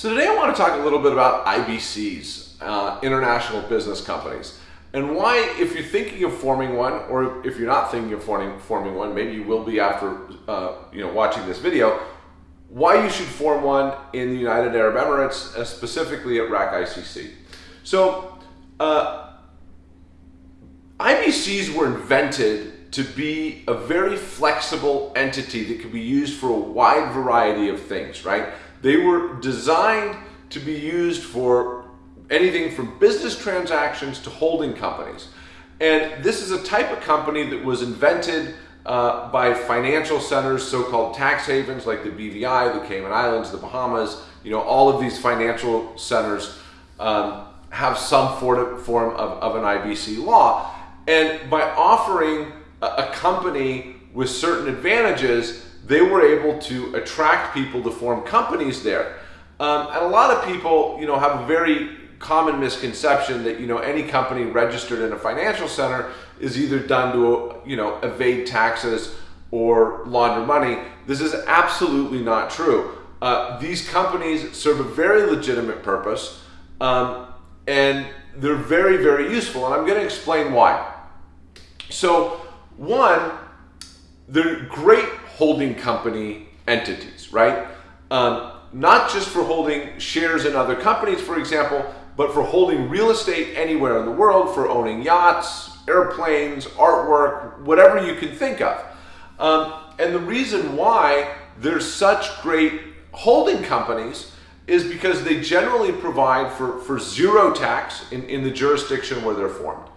So today I want to talk a little bit about IBCs, uh, international business companies, and why if you're thinking of forming one, or if you're not thinking of forming, forming one, maybe you will be after uh, you know watching this video, why you should form one in the United Arab Emirates, uh, specifically at RAK ICC. So uh, IBCs were invented to be a very flexible entity that could be used for a wide variety of things, right? They were designed to be used for anything from business transactions to holding companies. And this is a type of company that was invented uh, by financial centers, so-called tax havens like the BVI, the Cayman Islands, the Bahamas, you know, all of these financial centers um, have some form of, of an IBC law. And by offering a, a company with certain advantages, they were able to attract people to form companies there. Um, and a lot of people, you know, have a very common misconception that, you know, any company registered in a financial center is either done to, you know, evade taxes or launder money. This is absolutely not true. Uh, these companies serve a very legitimate purpose um, and they're very, very useful. And I'm going to explain why. So, one, they're great holding company entities, right? Um, not just for holding shares in other companies, for example, but for holding real estate anywhere in the world, for owning yachts, airplanes, artwork, whatever you can think of. Um, and the reason why there's such great holding companies is because they generally provide for, for zero tax in, in the jurisdiction where they're formed.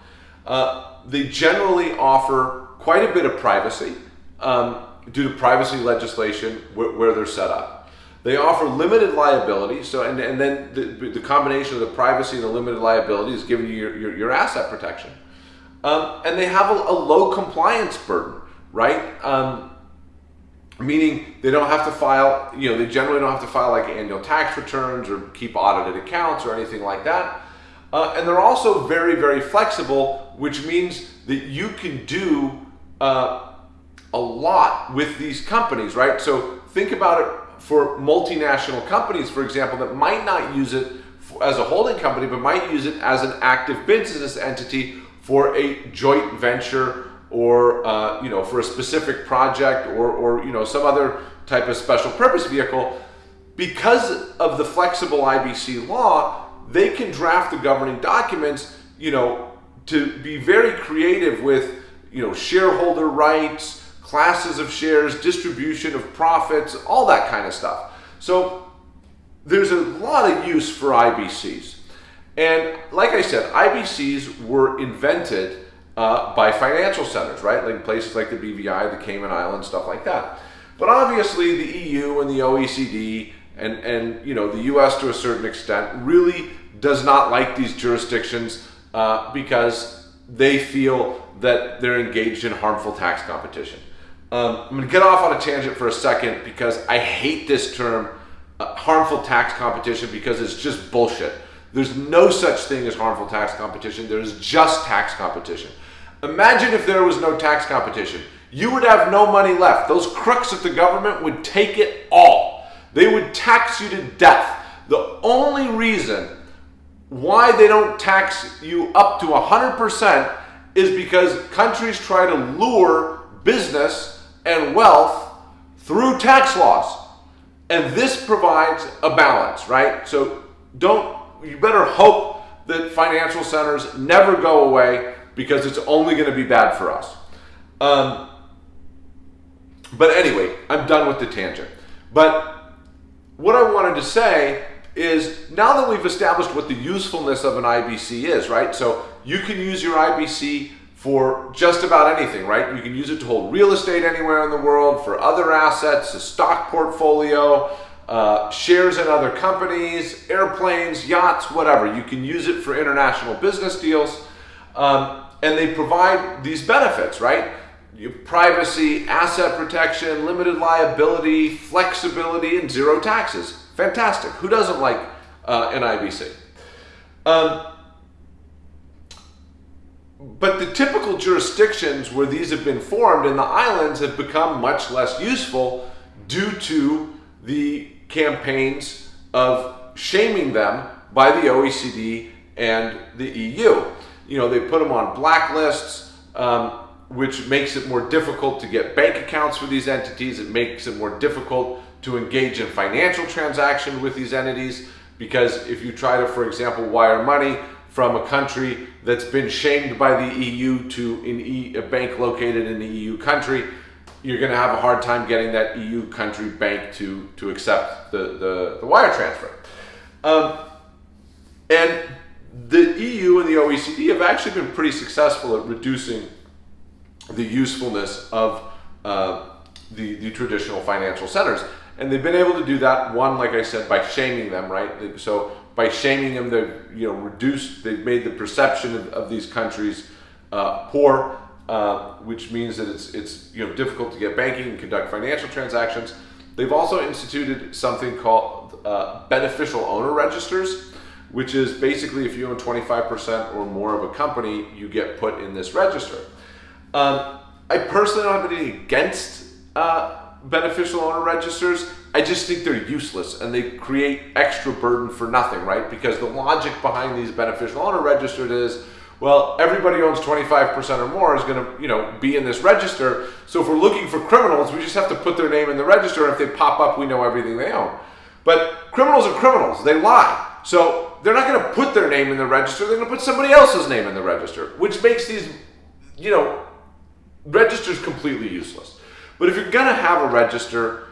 Uh, they generally offer quite a bit of privacy. Um, due to privacy legislation where, where they're set up. They offer limited liability, so and, and then the, the combination of the privacy and the limited liability is giving you your, your, your asset protection. Um, and they have a, a, low compliance burden, right? Um, meaning they don't have to file, you know, they generally don't have to file like annual tax returns or keep audited accounts or anything like that. Uh, and they're also very, very flexible, which means that you can do uh, a lot with these companies, right? So think about it for multinational companies, for example, that might not use it as a holding company, but might use it as an active business entity for a joint venture or uh, you know for a specific project or, or you know some other type of special purpose vehicle. Because of the flexible IBC law, they can draft the governing documents, you know, to be very creative with you know shareholder rights classes of shares, distribution of profits, all that kind of stuff. So there's a lot of use for IBCs. And like I said, IBCs were invented uh, by financial centers, right? Like places like the BVI, the Cayman Islands, stuff like that. But obviously the EU and the OECD and, and you know the US to a certain extent really does not like these jurisdictions uh, because they feel that they're engaged in harmful tax competition. Um, I'm going to get off on a tangent for a second because I hate this term, uh, harmful tax competition, because it's just bullshit. There's no such thing as harmful tax competition. There's just tax competition. Imagine if there was no tax competition. You would have no money left. Those crooks at the government would take it all. They would tax you to death. The only reason why they don't tax you up to 100% is because countries try to lure business and wealth through tax laws. And this provides a balance, right? So don't, you better hope that financial centers never go away because it's only going to be bad for us. Um, but anyway, I'm done with the tangent. But what I wanted to say is now that we've established what the usefulness of an IBC is, right? So you can use your IBC for just about anything, right? You can use it to hold real estate anywhere in the world, for other assets, a stock portfolio, uh, shares in other companies, airplanes, yachts, whatever. You can use it for international business deals. Um, and they provide these benefits, right? privacy, asset protection, limited liability, flexibility, and zero taxes. Fantastic. Who doesn't like uh, an IBC? Um, but the typical jurisdictions where these have been formed in the islands have become much less useful due to the campaigns of shaming them by the OECD and the EU. You know, they put them on blacklists, um, which makes it more difficult to get bank accounts for these entities. It makes it more difficult to engage in financial transaction with these entities because if you try to, for example, wire money from a country that's been shamed by the EU to e, a bank located in the EU country, you're going to have a hard time getting that EU country bank to, to accept the, the, the wire transfer. Um, and the EU and the OECD have actually been pretty successful at reducing the usefulness of uh, the, the traditional financial centers. And they've been able to do that, one, like I said, by shaming them, right? So by shaming them, they've you know, reduced, they've made the perception of, of these countries uh, poor, uh, which means that it's, it's you know, difficult to get banking and conduct financial transactions. They've also instituted something called uh, beneficial owner registers, which is basically if you own 25% or more of a company, you get put in this register. Um, I personally don't have anything against uh, beneficial owner registers. I just think they're useless and they create extra burden for nothing, right? Because the logic behind these beneficial owner registers is, well, everybody owns 25% or more is going to, you know, be in this register. So if we're looking for criminals, we just have to put their name in the register. And if they pop up, we know everything they own. But criminals are criminals. They lie. So they're not going to put their name in the register. They're going to put somebody else's name in the register, which makes these, you know, registers completely useless. But if you're going to have a register,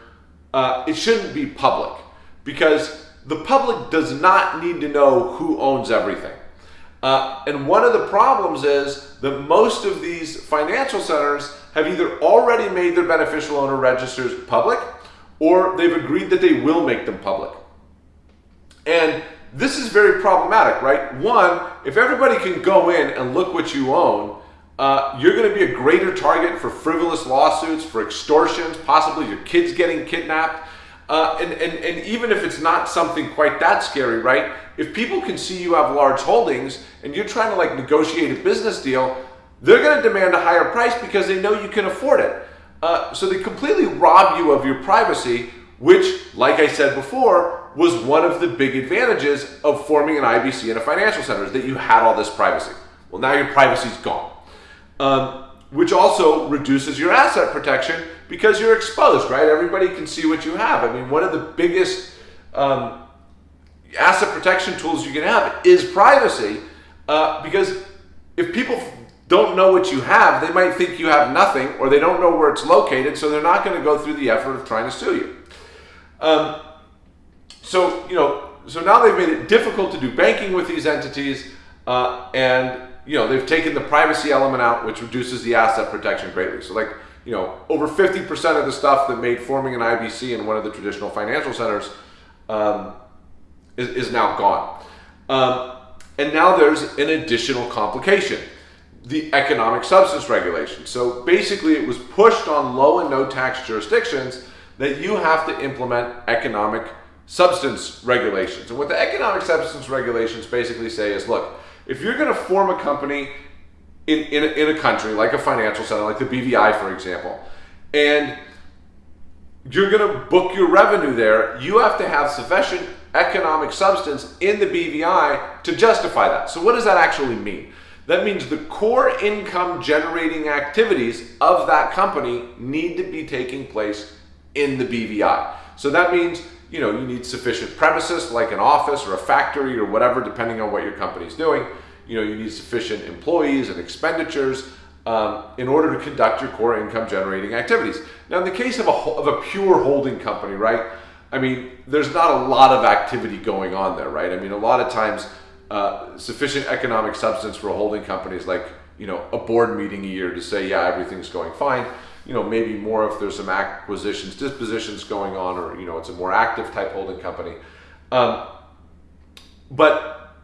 uh, it shouldn't be public because the public does not need to know who owns everything. Uh, and one of the problems is that most of these financial centers have either already made their beneficial owner registers public or they've agreed that they will make them public. And this is very problematic, right? One, if everybody can go in and look what you own, uh, you're going to be a greater target for frivolous lawsuits, for extortions, possibly your kids getting kidnapped. Uh, and, and, and even if it's not something quite that scary, right? If people can see you have large holdings and you're trying to like negotiate a business deal, they're going to demand a higher price because they know you can afford it. Uh, so they completely rob you of your privacy, which, like I said before, was one of the big advantages of forming an IBC in a financial center is that you had all this privacy. Well, now your privacy's gone um, which also reduces your asset protection because you're exposed, right? Everybody can see what you have. I mean, one of the biggest um, asset protection tools you can have is privacy uh, because if people don't know what you have, they might think you have nothing or they don't know where it's located, so they're not going to go through the effort of trying to sue you. Um, so, you know, so now they've made it difficult to do banking with these entities uh, and you know, they've taken the privacy element out, which reduces the asset protection greatly. So like, you know, over 50% of the stuff that made forming an IBC in one of the traditional financial centers um, is, is, now gone. Um, and now there's an additional complication, the economic substance regulation. So basically it was pushed on low and no tax jurisdictions that you have to implement economic substance regulations. And what the economic substance regulations basically say is, look, if you're going to form a company in, in, a, in a country like a financial center, like the BVI, for example, and you're going to book your revenue there, you have to have sufficient economic substance in the BVI to justify that. So what does that actually mean? That means the core income generating activities of that company need to be taking place in the BVI. So that means you know, you need sufficient premises like an office or a factory or whatever, depending on what your company's doing. You know, you need sufficient employees and expenditures um, in order to conduct your core income generating activities. Now, in the case of a, of a pure holding company, right? I mean, there's not a lot of activity going on there, right? I mean, a lot of times, uh, sufficient economic substance for a holding company is like, you know, a board meeting a year to say, yeah, everything's going fine you know, maybe more if there's some acquisitions, dispositions going on, or you know, it's a more active type holding company. Um, but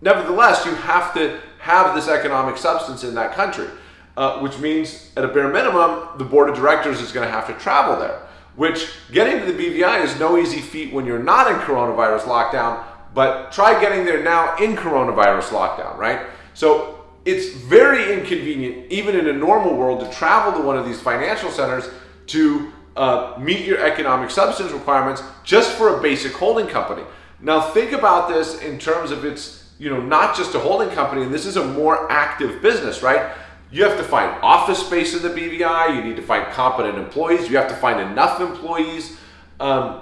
nevertheless, you have to have this economic substance in that country, uh, which means at a bare minimum, the board of directors is going to have to travel there. Which getting to the BVI is no easy feat when you're not in coronavirus lockdown, but try getting there now in coronavirus lockdown, right? So it's very inconvenient, even in a normal world, to travel to one of these financial centers to uh, meet your economic substance requirements just for a basic holding company. Now think about this in terms of its, you know, not just a holding company, and this is a more active business, right? You have to find office space in the BVI. You need to find competent employees. You have to find enough employees um,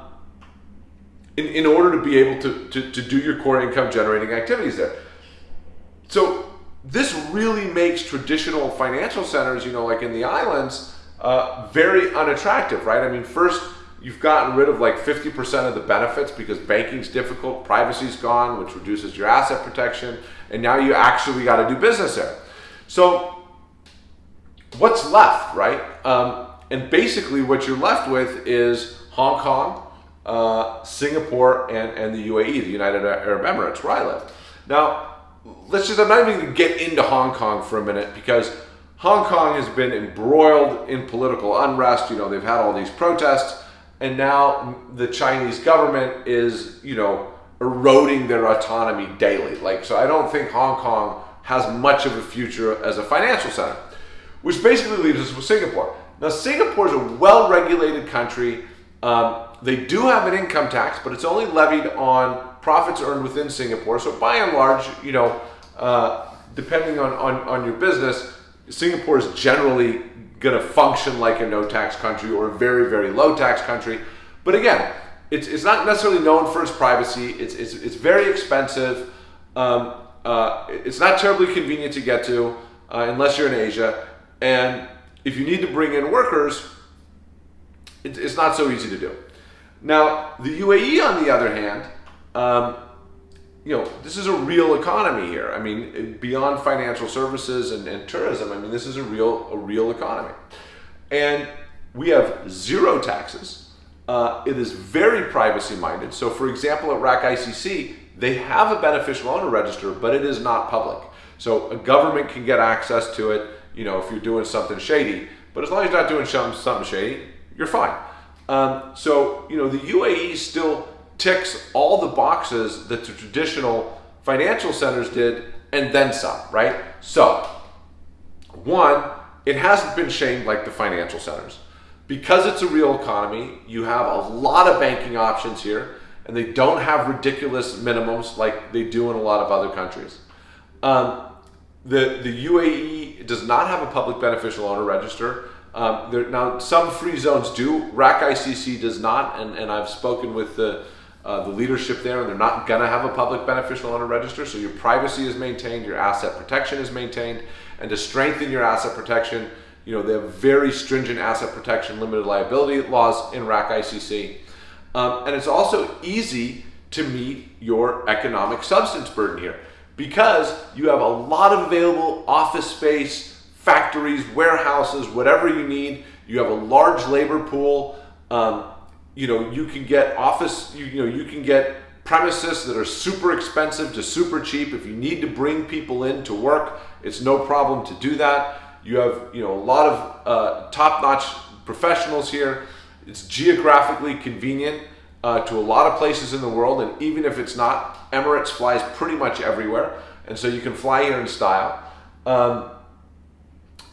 in, in order to be able to, to, to do your core income generating activities there. So this really makes traditional financial centers, you know, like in the islands, uh, very unattractive, right? I mean, first, you've gotten rid of like 50% of the benefits because banking's difficult, privacy's gone, which reduces your asset protection, and now you actually got to do business there. So what's left, right? Um, and basically what you're left with is Hong Kong, uh, Singapore, and, and the UAE, the United Arab Emirates, where I live. Now, let's just, I'm not even going to get into Hong Kong for a minute because Hong Kong has been embroiled in political unrest. You know, they've had all these protests, and now the Chinese government is, you know, eroding their autonomy daily. Like, so I don't think Hong Kong has much of a future as a financial center, which basically leaves us with Singapore. Now, Singapore is a well regulated country. Um, they do have an income tax, but it's only levied on profits earned within Singapore. So, by and large, you know, uh, depending on, on, on your business, Singapore is generally going to function like a no tax country or a very, very low tax country. But again, it's, it's not necessarily known for its privacy. It's, it's, it's very expensive. Um, uh, it's not terribly convenient to get to uh, unless you're in Asia. And if you need to bring in workers, it, it's not so easy to do. Now, the UAE, on the other hand, um, you know, this is a real economy here. I mean, beyond financial services and, and tourism, I mean, this is a real, a real economy. And we have zero taxes. Uh, it is very privacy minded. So, for example, at RAK ICC, they have a beneficial owner register, but it is not public. So, a government can get access to it, you know, if you're doing something shady. But as long as you're not doing something shady, you're fine. Um, so, you know, the UAE still ticks all the boxes that the traditional financial centers did and then some, right? So, one, it hasn't been shamed like the financial centers. Because it's a real economy, you have a lot of banking options here, and they don't have ridiculous minimums like they do in a lot of other countries. Um, the, the UAE does not have a public beneficial owner register. Um, there, now, some free zones do. RAK ICC does not, and, and I've spoken with the uh, the leadership there, and they're not going to have a public beneficial owner register. So your privacy is maintained, your asset protection is maintained, and to strengthen your asset protection, you know they have very stringent asset protection, limited liability laws in RAK ICC, um, and it's also easy to meet your economic substance burden here because you have a lot of available office space, factories, warehouses, whatever you need. You have a large labor pool. Um, you know, you can get office, you, you know, you can get premises that are super expensive to super cheap. If you need to bring people in to work, it's no problem to do that. You have, you know, a lot of uh, top-notch professionals here. It's geographically convenient uh, to a lot of places in the world, and even if it's not, Emirates flies pretty much everywhere, and so you can fly here in style. Um,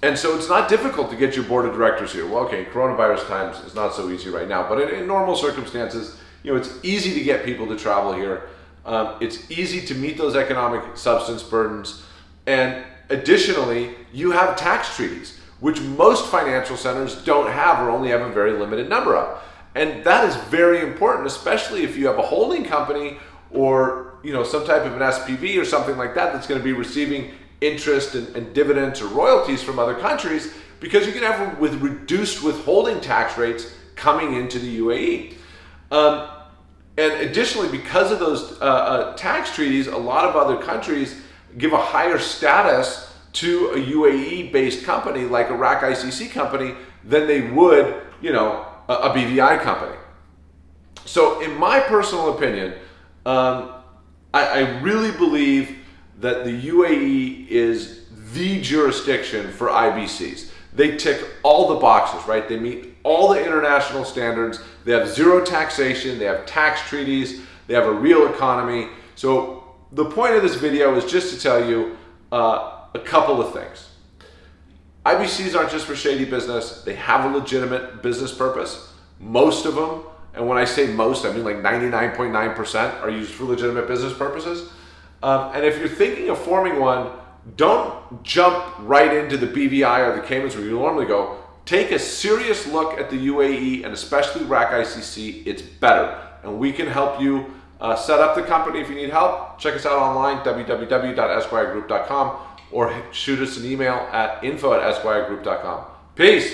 and so it's not difficult to get your board of directors here. Well, okay, coronavirus times is not so easy right now, but in, in normal circumstances, you know, it's easy to get people to travel here. Um, it's easy to meet those economic substance burdens. And additionally, you have tax treaties, which most financial centers don't have or only have a very limited number of. And that is very important, especially if you have a holding company or you know some type of an SPV or something like that that's going to be receiving interest and, and, dividends or royalties from other countries because you can have with reduced withholding tax rates coming into the UAE. Um, and additionally, because of those uh, uh, tax treaties, a lot of other countries give a higher status to a UAE-based company like a RAK ICC company than they would, you know, a, a BVI company. So, in my personal opinion, um, I, I really believe that the UAE is the jurisdiction for IBCs. They tick all the boxes, right? They meet all the international standards. They have zero taxation, they have tax treaties, they have a real economy. So the point of this video is just to tell you uh, a couple of things. IBCs aren't just for shady business. They have a legitimate business purpose. Most of them, and when I say most, I mean like 99.9% are used for legitimate business purposes. Um, and if you're thinking of forming one, don't jump right into the BVI or the Caymans where you normally go. Take a serious look at the UAE and especially RAK ICC. It's better. And we can help you uh, set up the company if you need help. Check us out online, www.esquiregroup.com, or shoot us an email at info at esquiregroup.com. Peace.